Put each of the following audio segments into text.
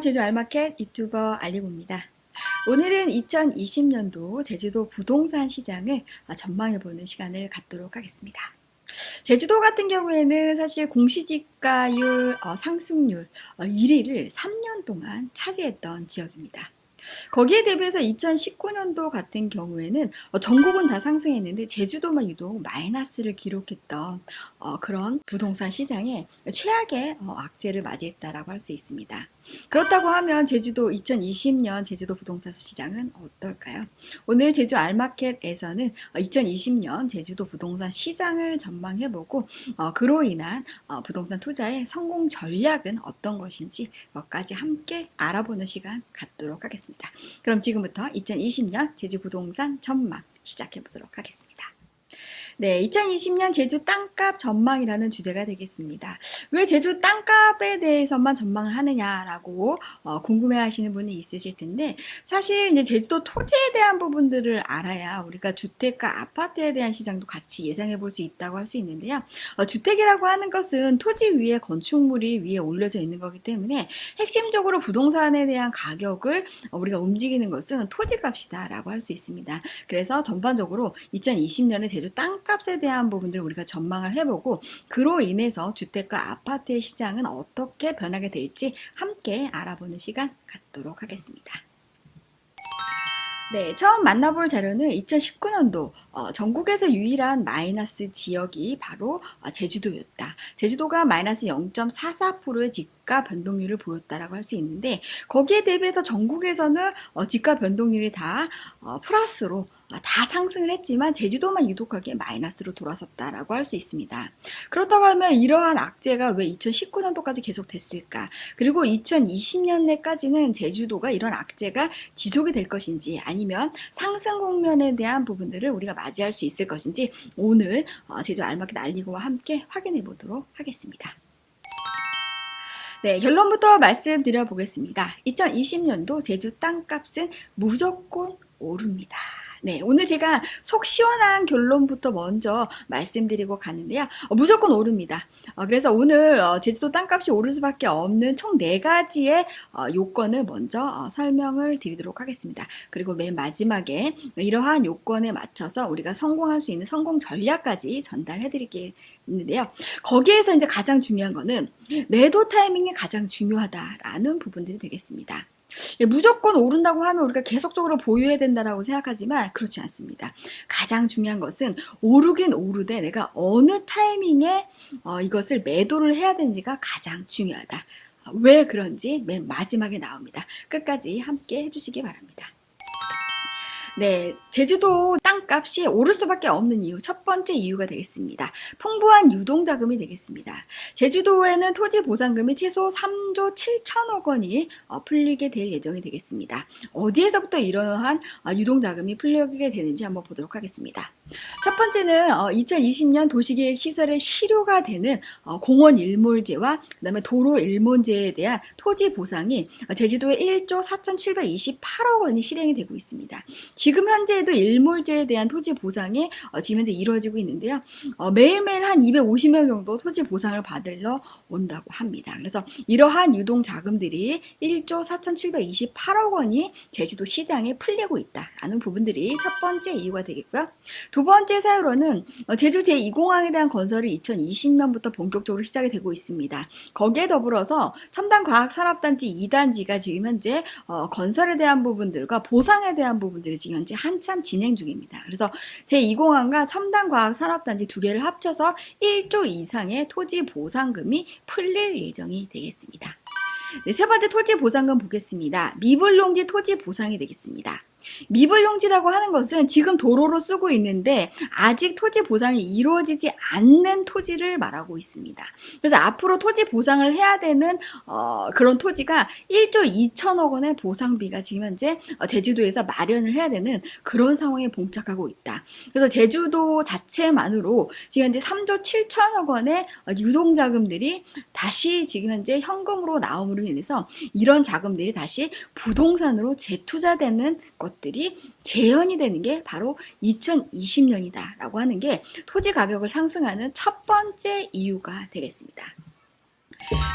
제주 알마켓 유튜버 알리고입니다. 오늘은 2020년도 제주도 부동산 시장을 전망해보는 시간을 갖도록 하겠습니다. 제주도 같은 경우에는 사실 공시지가율 어, 상승률 1위를 어, 3년 동안 차지했던 지역입니다. 거기에 대비해서 2019년도 같은 경우에는 어, 전국은 다 상승했는데 제주도만 유독 마이너스를 기록했던 어, 그런 부동산 시장에 최악의 어, 악재를 맞이했다라고 할 수 있습니다. 그렇다고 하면 제주도 2020년 제주도 부동산 시장은 어떨까요? 오늘 제주 알마켓에서는 2020년 제주도 부동산 시장을 전망해보고 그로 인한 부동산 투자의 성공 전략은 어떤 것인지 것까지 함께 알아보는 시간 갖도록 하겠습니다. 그럼 지금부터 2020년 제주 부동산 전망 시작해 보도록 하겠습니다. 네, 2020년 제주 땅값 전망이라는 주제가 되겠습니다. 왜 제주 땅값에 대해서만 전망을 하느냐라고 어, 궁금해 하시는 분이 있으실 텐데 사실 이제 제주도 토지에 대한 부분들을 알아야 우리가 주택과 아파트에 대한 시장도 같이 예상해 볼 수 있다고 할 수 있는데요. 어, 주택이라고 하는 것은 토지 위에 건축물이 위에 올려져 있는 거기 때문에 핵심적으로 부동산에 대한 가격을 우리가 움직이는 것은 토지값이다라고 할 수 있습니다. 그래서 전반적으로 2020년에 제주 땅 땅값에 대한 부분들을 우리가 전망을 해보고 그로 인해서 주택과 아파트의 시장은 어떻게 변하게 될지 함께 알아보는 시간 갖도록 하겠습니다. 네, 처음 만나볼 자료는 2019년도 어, 전국에서 유일한 마이너스 지역이 바로 어, 제주도였다. 제주도가 마이너스 0.44%의 집가 변동률을 보였다라고 할 수 있는데 거기에 대비해서 전국에서는 어, 집가 변동률이 다 어, 플러스로 아, 다 상승을 했지만 제주도만 유독하게 마이너스로 돌아섰다라고 할 수 있습니다. 그렇다고 하면 이러한 악재가 왜 2019년도까지 계속 됐을까? 그리고 2020년내까지는 제주도가 이런 악재가 지속이 될 것인지 아니면 상승 국면에 대한 부분들을 우리가 맞이할 수 있을 것인지 오늘 어, 제주 알마켓 알리고와 함께 확인해 보도록 하겠습니다. 네, 결론부터 말씀드려 보겠습니다. 2020년도 제주 땅값은 무조건 오릅니다. 네, 오늘 제가 속 시원한 결론부터 먼저 말씀드리고 가는데요. 어, 무조건 오릅니다. 어, 그래서 오늘 어, 제주도 땅값이 오를 수밖에 없는 총 4가지의 어, 요건을 먼저 어, 설명을 드리도록 하겠습니다. 그리고 맨 마지막에 이러한 요건에 맞춰서 우리가 성공할 수 있는 성공 전략까지 전달해 드리겠는데요. 거기에서 이제 가장 중요한 거는 매도 타이밍이 가장 중요하다라는 부분들이 되겠습니다. 예, 무조건 오른다고 하면 우리가 계속적으로 보유해야 된다고 생각하지만 그렇지 않습니다. 가장 중요한 것은 오르긴 오르되 내가 어느 타이밍에 어, 이것을 매도를 해야 되는지가 가장 중요하다. 왜 그런지 맨 마지막에 나옵니다. 끝까지 함께 해주시기 바랍니다. 네, 제주도 땅값이 오를 수밖에 없는 이유 첫 번째 이유가 되겠습니다. 풍부한 유동자금이 되겠습니다. 제주도에는 토지 보상금이 최소 3조 7천억 원이 어, 풀리게 될 예정이 되겠습니다. 어디에서부터 이러한 어, 유동자금이 풀리게 되는지 한번 보도록 하겠습니다. 첫 번째는 2020년 어, 도시계획 시설의 실효가 되는 공원 일몰제와 그 다음에 도로 일몰제에 대한 토지 보상이 제주도에 1조 4,728억 원이 실행이 되고 있습니다. 지금 현재에도 일몰제 에 대한 토지 보상이 어, 지금 현재 이루어지고 있는데요. 어, 매일매일 한 250명 정도 토지 보상을 받으러 온다고 합니다. 그래서 이러한 유동 자금들이 1조 4,728억 원이 제주도 시장에 풀리고 있다라는 부분들이 첫 번째 이유가 되겠고요. 두 번째 사유로는 어, 제주 제2공항에 대한 건설이 2020년부터 본격적으로 시작이 되고 있습니다. 거기에 더불어서 첨단과학산업단지 2단지가 지금 현재 어, 건설에 대한 부분들과 보상에 대한 부분들이 지금 현재 한참 진행 중입니다. 그래서 제2공항과 첨단과학산업단지 두 개를 합쳐서 1조 이상의 토지 보상금이 풀릴 예정이 되겠습니다. 네, 세 번째 토지 보상금 보겠습니다. 미불농지 토지 보상이 되겠습니다. 미불용지라고 하는 것은 지금 도로로 쓰고 있는데 아직 토지 보상이 이루어지지 않는 토지를 말하고 있습니다. 그래서 앞으로 토지 보상을 해야 되는 어, 그런 토지가 1조 2천억 원의 보상비가 지금 현재 어, 제주도에서 마련을 해야 되는 그런 상황에 봉착하고 있다. 그래서 제주도 자체만으로 지금 현재 3조 7천억 원의 어, 유동자금들이 다시 지금 현재 현금으로 나옴으로 인해서 이런 자금들이 다시 부동산으로 재투자되는 것 것들이 재현이 되는 게 바로 2020년이다 라고 하는 게 토지 가격을 상승하는 첫 번째 이유가 되겠습니다.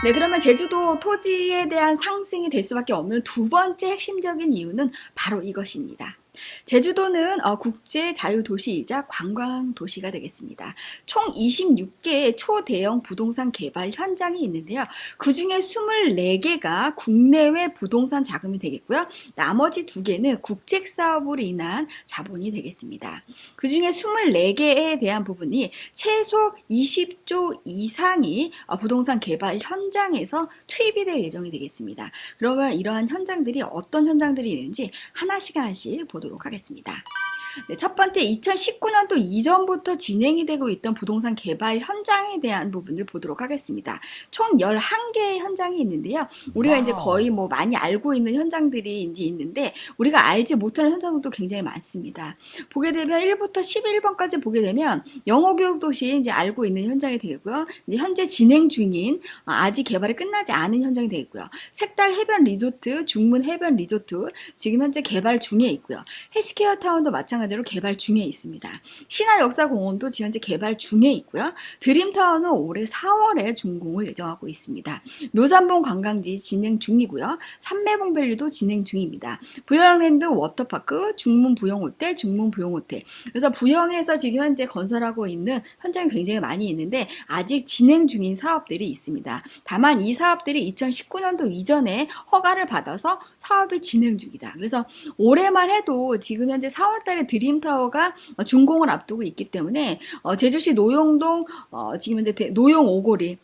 네, 그러면 제주도 토지에 대한 상승이 될 수밖에 없는 두 번째 핵심적인 이유는 바로 이것입니다. 제주도는 어, 국제 자유도시이자 관광도시가 되겠습니다. 총 26개의 초대형 부동산 개발 현장이 있는데요. 그 중에 24개가 국내외 부동산 자금이 되겠고요. 나머지 두 개는 국책 사업으로 인한 자본이 되겠습니다. 그 중에 24개에 대한 부분이 최소 20조 이상이 어, 부동산 개발 현장에서 투입이 될 예정이 되겠습니다. 그러면 이러한 현장들이 어떤 현장들이 있는지 하나씩 하나씩 보도록 하겠습니다. 네, 첫 번째 2019년도 이전부터 진행이 되고 있던 부동산 개발 현장에 대한 부분을 보도록 하겠습니다. 총 11개의 현장이 있는데요. 우리가 wow. 이제 거의 뭐 많이 알고 있는 현장들이 이제 있는데 우리가 알지 못하는 현장들도 굉장히 많습니다. 보게 되면 1부터 11번까지 보게 되면 영어 교육 도시 이제 알고 있는 현장이 되고요. 현재 진행 중인 어, 아직 개발이 끝나지 않은 현장이 되고요. 색달 해변 리조트, 중문 해변 리조트 지금 현재 개발 중에 있고요. 헬스케어 타운도 마찬가지 로 마찬가지로 개발 중에 있습니다. 신화역사공원도 지금 현재 개발 중에 있고요. 드림타워는 올해 4월에 준공을 예정하고 있습니다. 묘산봉 관광지 진행 중이고요. 삼매봉밸리도 진행 중입니다. 부영랜드 워터파크, 중문 부영호텔, 중문 부영호텔. 그래서 부영에서 지금 현재 건설하고 있는 현장이 굉장히 많이 있는데 아직 진행 중인 사업들이 있습니다. 다만 이 사업들이 2019년도 이전에 허가를 받아서 사업이 진행 중이다. 그래서 올해만 해도 지금 현재 4월달에 드림타워가 준공을 앞두고 있기 때문에 어, 제주시 노용동 어, 지금 현재 노용 오거리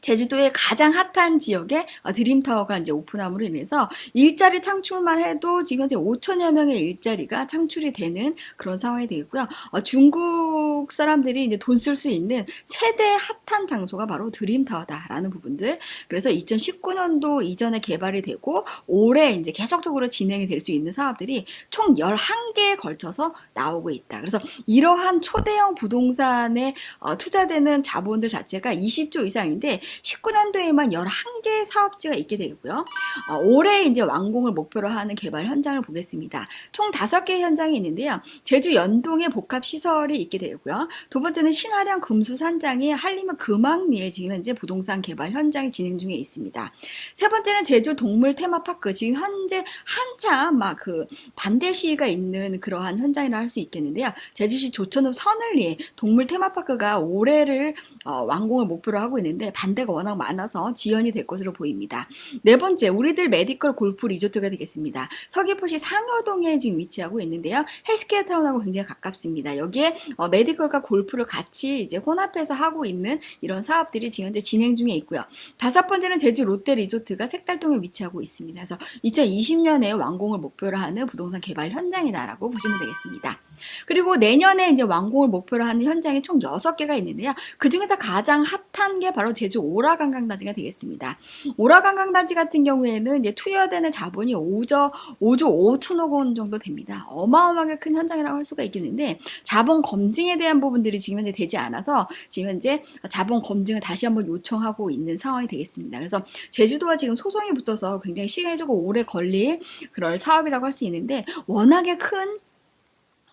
제주도의 가장 핫한 지역에 어, 드림타워가 이제 오픈함으로 인해서 일자리 창출만 해도 지금 현재 5천여 명의 일자리가 창출이 되는 그런 상황이 되겠고요. 어, 중국 사람들이 이제 돈 쓸 수 있는 최대 핫한 장소가 바로 드림타워다라는 부분들. 그래서 2019년도 이전에 개발이 되고 올해 이제 계속적으로 진행이 될 수 있는 사업들이 총 11개에 걸쳐서 나오고 있다. 그래서 이러한 초대형 부동산에 어, 투자되는 자본들 자체가 20조 이상인데 19년도에만 11개 사업지가 있게 되고요. 어, 올해 이제 완공을 목표로 하는 개발 현장을 보겠습니다. 총 5개 현장이 있는데요. 제주 연동에 복합 시설이 있게 되고요. 두 번째는 신화령 금수산장이 한림은 금왕리에 지금 현재 부동산 개발 현장이 진행 중에 있습니다. 세 번째는 제주 동물 테마파크 지금 현재 한참 막 그 반대 시위가 있는 그러한 현장이라 할 수 있겠는데요. 제주시 조천읍 선흘리에 동물 테마파크가 올해를 어, 완공을 목표로 하고 있는데 반대 반대가 워낙 많아서 지연이 될 것으로 보입니다. 네 번째, 우리들 메디컬 골프 리조트가 되겠습니다. 서귀포시 상효동에 지금 위치하고 있는데요. 헬스케어 타운하고 굉장히 가깝습니다. 여기에 어, medical과 골프를 같이 이제 혼합해서 하고 있는 이런 사업들이 지금 현재 진행 중에 있고요. 다섯 번째는 제주 롯데 리조트가 색달동에 위치하고 있습니다. 그래서 2020년에 완공을 목표로 하는 부동산 개발 현장이다라고 보시면 되겠습니다. 그리고 내년에 이제 완공을 목표로 하는 현장이 총 6개가 있는데요. 그 중에서 가장 핫한 게 바로 제주 오라 관광단지가 되겠습니다. 오라 관광단지 같은 경우에는 이제 투여되는 자본이 5조, 5조 5천억 원 정도 됩니다. 어마어마하게 큰 현장이라고 할 수가 있겠는데 자본 검증에 대한 부분들이 지금 현재 되지 않아서 지금 현재 자본 검증을 다시 한번 요청하고 있는 상황이 되겠습니다. 그래서 제주도와 지금 소송이 붙어서 굉장히 시간이 조금 오래 걸릴 그럴 사업이라고 할 수 있는데 워낙에 큰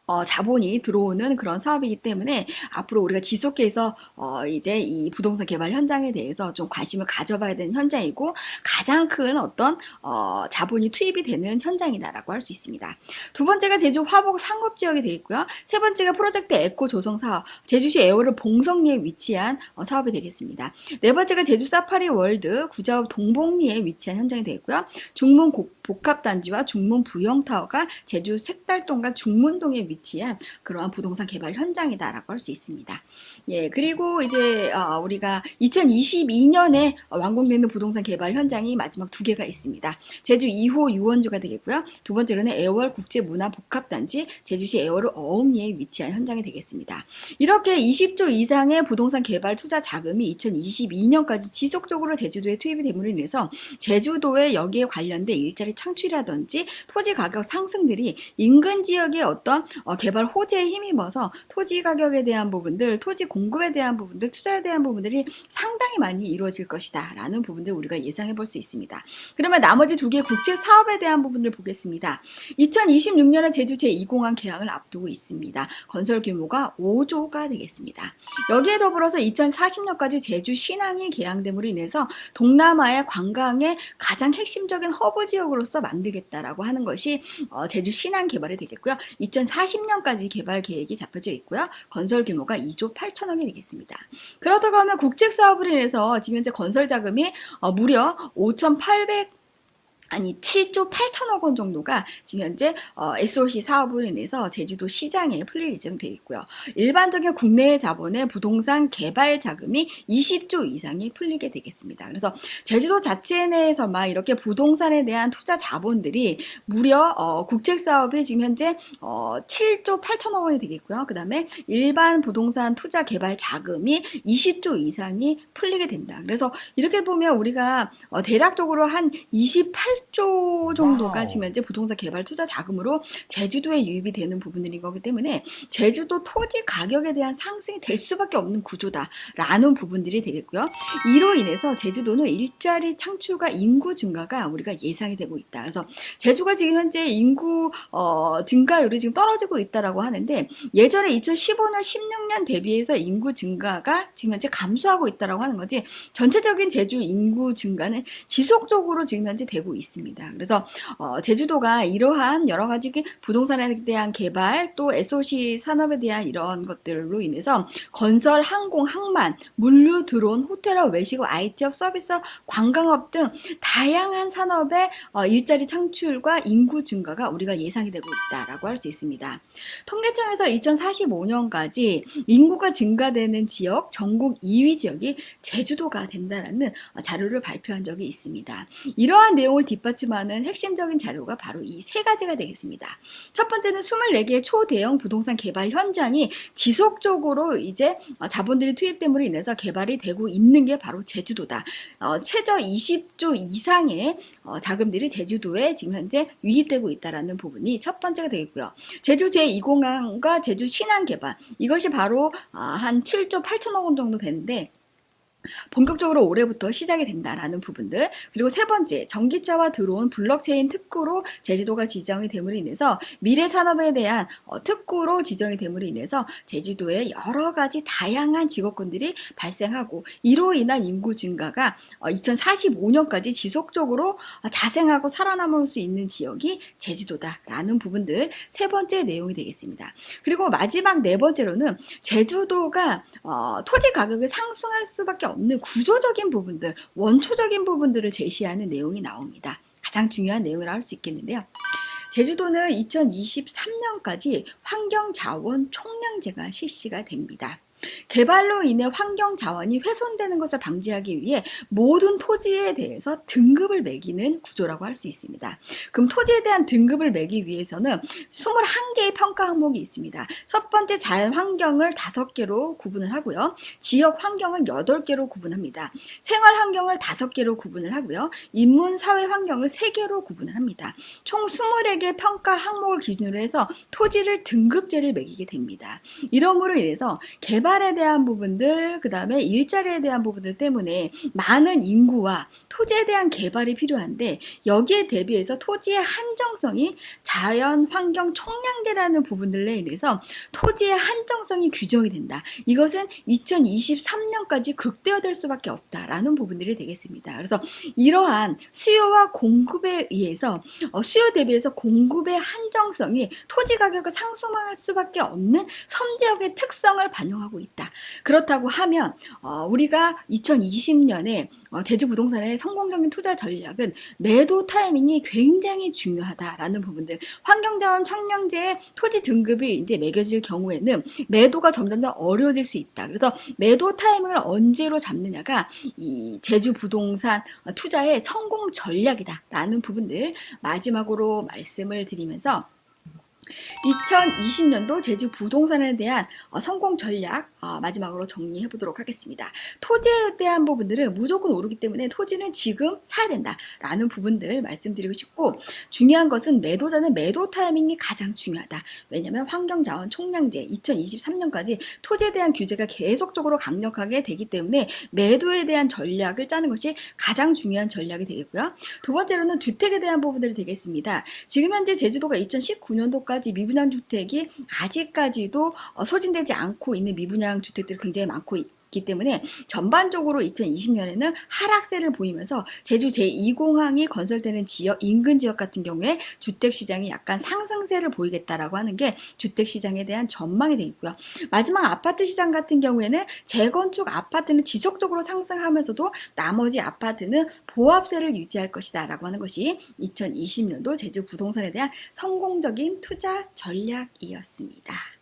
어, 자본이 들어오는 그런 사업이기 때문에 앞으로 우리가 지속해서 어, 이제 이 부동산 개발 현장에 대해서 좀 관심을 가져봐야 되는 현장이고 가장 큰 어떤 어, 자본이 투입이 되는 현장이다라고 할 수 있습니다. 두 번째가 제주 화북 상업 지역이 되겠고요. 세 번째가 프로젝트 에코 조성 사업 제주시 에어를 봉성리에 위치한 어, 사업이 되겠습니다. 네 번째가 제주 사파리 월드 구자읍 동봉리에 위치한 현장이 되겠고요. 중문 복합단지와 중문 부영타워가 제주 색달동과 중문동에 위치한 위치한 그러한 부동산 개발 현장이다라고 할 수 있습니다. 예, 그리고 이제 어, 우리가 2022년에 완공되는 부동산 개발 현장이 마지막 두 개가 있습니다. 제주 2호 유원주가 되겠고요. 두 번째로는 애월 국제문화복합단지 제주시 애월 어음리에 위치한 현장이 되겠습니다. 이렇게 20조 이상의 부동산 개발 투자 자금이 2022년까지 지속적으로 제주도에 투입이 됨으로 인해서 제주도에 여기에 관련된 일자리 창출이라든지 토지 가격 상승들이 인근 지역의 어떤 어, 개발 호재에 힘입어서 토지 가격에 대한 부분들, 토지 공급에 대한 부분들, 투자에 대한 부분들이 상당히 많이 이루어질 것이다 라는 부분들 우리가 예상해 볼 수 있습니다. 그러면 나머지 두 개의 국제 사업에 대한 부분을 보겠습니다. 2026년에 제주 제2공항 개항을 앞두고 있습니다. 건설 규모가 5조가 되겠습니다. 여기에 더불어서 2040년까지 제주 신항이 개항됨으로 인해서 동남아의 관광의 가장 핵심적인 허브 지역으로서 만들겠다라고 하는 것이 어, 제주 신항 개발이 되겠고요. 2040 년까지 개발 계획이 잡혀져 있고요. 건설 규모가 2조 8천억이 되겠습니다. 그렇다고 하면 국책 사업으로 인해서 지금 현재 건설 자금이 어, 무려 5,800 아니 7조 8천억 원 정도가 지금 현재 어, SOC 사업으로 인해서 제주도 시장에 풀릴 예정되어 있고요. 일반적인 국내 자본의 부동산 개발 자금이 20조 이상이 풀리게 되겠습니다. 그래서 제주도 자체 내에서만 이렇게 부동산에 대한 투자 자본들이 무려 어, 국책 사업이 지금 현재 어, 7조 8천억 원이 되겠고요. 그 다음에 일반 부동산 투자 개발 자금이 20조 이상이 풀리게 된다. 그래서 이렇게 보면 우리가 어, 대략적으로 한 28. 8조 정도가 지금 현재 부동산 개발 투자 자금으로 제주도에 유입이 되는 부분들인 거기 때문에 제주도 토지 가격에 대한 상승이 될 수밖에 없는 구조다라는 부분들이 되겠고요. 이로 인해서 제주도는 일자리 창출과 인구 증가가 우리가 예상이 되고 있다. 그래서 제주가 지금 현재 인구 어, 증가율이 지금 떨어지고 있다라고 하는데 예전에 2015년 16년 대비해서 인구 증가가 지금 현재 감소하고 있다라고 하는 거지 전체적인 제주 인구 증가는 지속적으로 지금 현재 되고 있습니다. 있습니다. 그래서 어, 제주도가 이러한 여러 가지 부동산에 대한 개발 또 SOC 산업에 대한 이런 것들로 인해서 건설, 항공, 항만, 물류, 드론, 호텔업, 외식업, IT업, 서비스업, 관광업 등 다양한 산업의 어, 일자리 창출과 인구 증가가 우리가 예상이 되고 있다라고 할 수 있습니다. 통계청에서 2045년까지 인구가 증가되는 지역 전국 2위 지역이 제주도가 된다라는 어, 자료를 발표한 적이 있습니다. 이러한 내용을 뒷받침하는 핵심적인 자료가 바로 이 세 가지가 되겠습니다. 첫 번째는 24개의 초대형 부동산 개발 현장이 지속적으로 이제 어, 자본들이 투입됨으로 인해서 개발이 되고 있는 게 바로 제주도다. 어, 최저 20조 이상의 어, 자금들이 제주도에 지금 현재 유입되고 있다는 부분이 첫 번째가 되겠고요. 제주 제2공항과 제주 신안 개발 이것이 바로 어, 한 7조 8천억 원 정도 되는데 본격적으로 올해부터 시작이 된다라는 부분들 그리고 세 번째 전기차와 들어온 블록체인 특구로 제주도가 지정이 됨으로 인해서 미래 산업에 대한 어, 특구로 지정이 됨으로 인해서 제주도에 여러 가지 다양한 직업군들이 발생하고 이로 인한 인구 증가가 2045년까지 어, 지속적으로 자생하고 살아남을 수 있는 지역이 제주도다라는 부분들 세 번째 내용이 되겠습니다. 그리고 마지막 네 번째로는 제주도가 어, 토지 가격이 상승할 수밖에 없는 없는 구조적인 부분들, 원초적인 부분들을 제시하는 내용이 나옵니다. 가장 중요한 내용이라 할 수 있겠는데요. 제주도는 2023년까지 환경자원 총량제가 실시가 됩니다. 개발로 인해 환경 자원이 훼손되는 것을 방지하기 위해 모든 토지에 대해서 등급을 매기는 구조라고 할 수 있습니다. 그럼 토지에 대한 등급을 매기 위해서는 21개의 평가 항목이 있습니다. 첫 번째 자연 환경을 5개로 구분을 하고요. 지역 환경을 8개로 구분합니다. 생활 환경을 5개로 구분을 하고요. 인문 사회 환경을 3개로 구분을 합니다. 총 21개 평가 항목을 기준으로 해서 토지를 등급제를 매기게 됩니다. 이러므로 인해서 개발 개발에 대한 부분들, 그 다음에 일자리에 대한 부분들 때문에 많은 인구와 토지에 대한 개발이 필요한데 여기에 대비해서 토지의 한정성이 자연 환경 총량계라는 부분들에 인해서 토지의 한정성이 규정이 된다. 이것은 2023년까지 극대화될 수밖에 없다라는 부분들이 되겠습니다. 그래서 이러한 수요와 공급에 의해서 어, 수요 대비해서 공급의 한정성이 토지 가격을 상승할 수밖에 없는 섬지역의 특성을 반영하고 하고 있다. 그렇다고 하면 어, 우리가 2020년에 어, 제주 부동산의 성공적인 투자 전략은 매도 타이밍이 굉장히 중요하다라는 부분들. 환경자원 청량제의 토지 등급이 이제 매겨질 경우에는 매도가 점점 더 어려워질 수 있다. 그래서 매도 타이밍을 언제로 잡느냐가 이 제주 부동산 투자의 성공 전략이다라는 부분들 마지막으로 말씀을 드리면서 2020년도 제주 부동산에 대한 어, 성공 전략 어, 마지막으로 정리해 보도록 하겠습니다. 토지에 대한 부분들은 무조건 오르기 때문에 토지는 지금 사야 된다 라는 부분들 말씀드리고 싶고 중요한 것은 매도 전에 매도 타이밍이 가장 중요하다. 왜냐하면 환경자원 총량제 2023년까지 토지에 대한 규제가 계속적으로 강력하게 되기 때문에 매도에 대한 전략을 짜는 것이 가장 중요한 전략이 되겠고요. 두 번째로는 주택에 대한 부분들이 되겠습니다. 지금 현재 제주도가 2019년도까지 미분양 주택이 아직까지도 어, 소진되지 않고 있는 미분양 주택들이 굉장히 많고 있 기 때문에 전반적으로 2020년에는 하락세를 보이면서 제주 제2공항이 건설되는 지역 인근 지역 같은 경우에 주택 시장이 약간 상승세를 보이겠다라고 하는 게 주택 시장에 대한 전망이 되어 있고요. 마지막 아파트 시장 같은 경우에는 재건축 아파트는 지속적으로 상승하면서도 나머지 아파트는 보합세를 유지할 것이다 라고 하는 것이 2020년도 제주 부동산에 대한 성공적인 투자 전략이었습니다.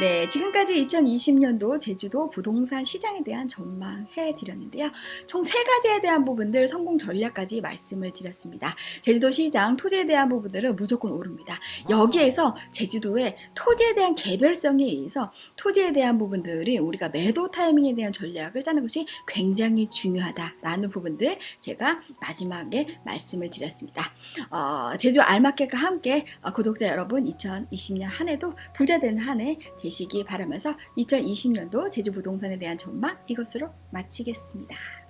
네, 지금까지 2020년도 제주도 부동산 시장에 대한 전망해 드렸는데요. 총 세 가지에 대한 부분들 성공 전략까지 말씀을 드렸습니다. 제주도 시장 토지에 대한 부분들은 무조건 오릅니다. 여기에서 제주도의 토지에 대한 개별성에 의해서 토지에 대한 부분들이 우리가 매도 타이밍에 대한 전략을 짜는 것이 굉장히 중요하다라는 부분들 제가 마지막에 말씀을 드렸습니다. 어, 제주 알마켓과 함께 어, 구독자 여러분 2020년 한 해도 부자 되는 한해 되시기 바라면서 2020년도 제주 부동산에 대한 전망 이것으로 마치겠습니다.